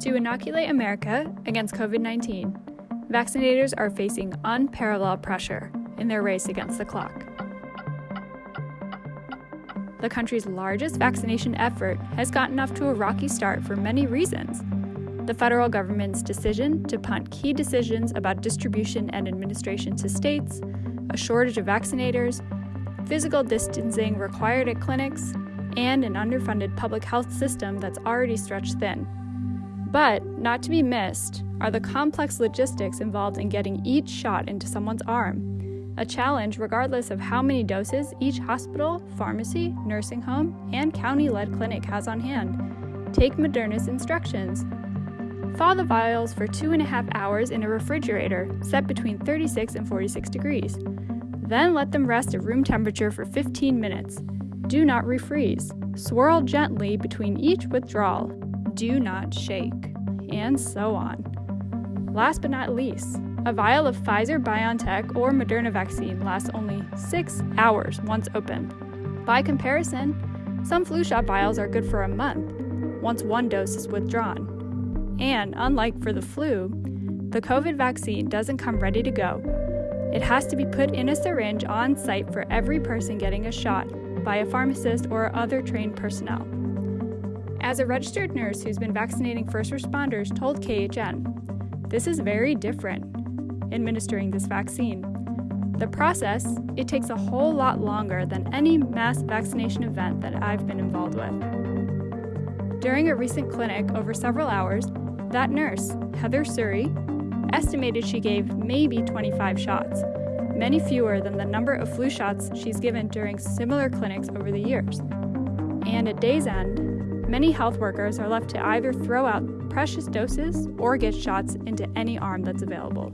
To inoculate America against COVID 19, vaccinators are facing unparalleled pressure in their race against the clock. The country's largest vaccination effort has gotten off to a rocky start for many reasons. The federal government's decision to punt key decisions about distribution and administration to states, a shortage of vaccinators, physical distancing required at clinics, and an underfunded public health system that's already stretched thin. But, not to be missed, are the complex logistics involved in getting each shot into someone's arm. A challenge regardless of how many doses each hospital, pharmacy, nursing home, and county led clinic has on hand. Take Moderna's instructions. Thaw the vials for two and a half hours in a refrigerator set between 36 and 46 degrees. Then let them rest at room temperature for 15 minutes. Do not refreeze. Swirl gently between each withdrawal do not shake, and so on. Last but not least, a vial of Pfizer BioNTech or Moderna vaccine lasts only six hours once open. By comparison, some flu shot vials are good for a month once one dose is withdrawn. And unlike for the flu, the COVID vaccine doesn't come ready to go. It has to be put in a syringe on site for every person getting a shot by a pharmacist or other trained personnel. As a registered nurse who's been vaccinating first responders told KHN, this is very different administering this vaccine. The process, it takes a whole lot longer than any mass vaccination event that I've been involved with. During a recent clinic over several hours, that nurse, Heather Suri, estimated she gave maybe 25 shots, many fewer than the number of flu shots she's given during similar clinics over the years. And at day's end, Many health workers are left to either throw out precious doses or get shots into any arm that's available.